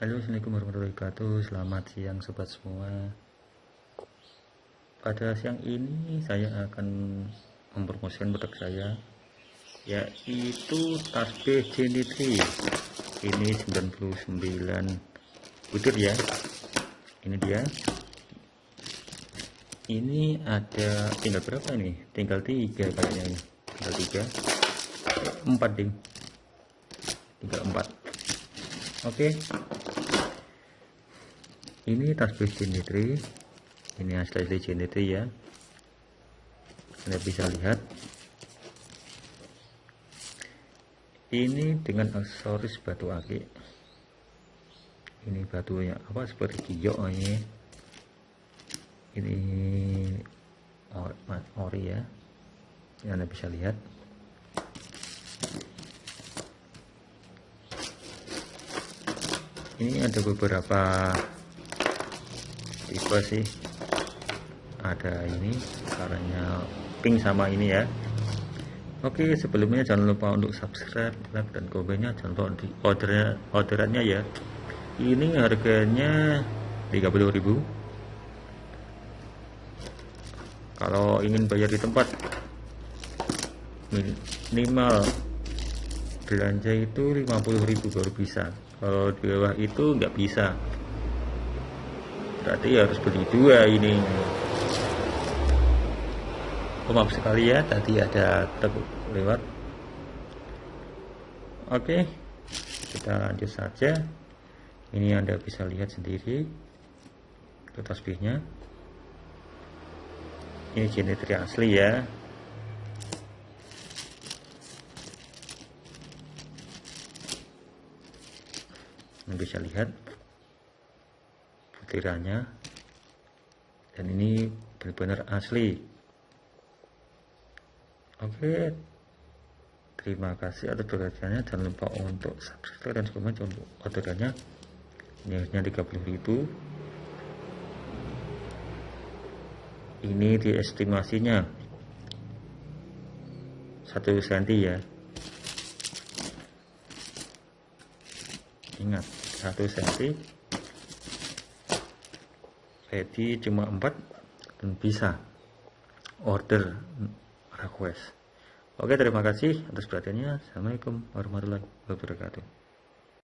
Halo Assalamualaikum warahmatullahi wabarakatuh. Selamat siang sobat semua. Pada siang ini saya akan mempromosikan produk saya Yaitu tasbih Genitri Ini 99 butir ya. Ini dia. Ini ada tinggal berapa nih Tinggal tiga kayaknya ini. Tinggal tiga. Empat ding. Tinggal empat. Oke ini tasbih genitri ini asli-asli genitri ya. Anda bisa lihat. Ini dengan aksesoris batu akik. Ini batunya apa seperti kiok ini. Ini ori ya. Yang anda bisa lihat. Ini ada beberapa tipe sih. Ada ini warnanya pink sama ini ya. Oke sebelumnya jangan lupa untuk subscribe like dan komennya. Jangan lupa di ordernya orderannya ya. Ini harganya 30.000 kalau ingin bayar di tempat minimal belanja itu 50.000 baru bisa. Kalau di bawah itu nggak bisa berarti harus beli dua ini. Oh, maaf sekali ya tadi ada truk lewat. Oke kita lanjut saja. Ini anda bisa lihat sendiri itu tasbihnya. Ini genetri asli ya. Bisa lihat butirannya dan ini benar-benar asli. Oke. Terima kasih atas perhatiannya. Jangan lupa untuk subscribe dan komen untuk orderannya. Ini harusnya 30.000 ini diestimasinya. 1 cm ya. Ingat 1 cm ready cuma 4 dan bisa. Order request. Oke terima kasih atas perhatiannya. Assalamualaikum warahmatullahi wabarakatuh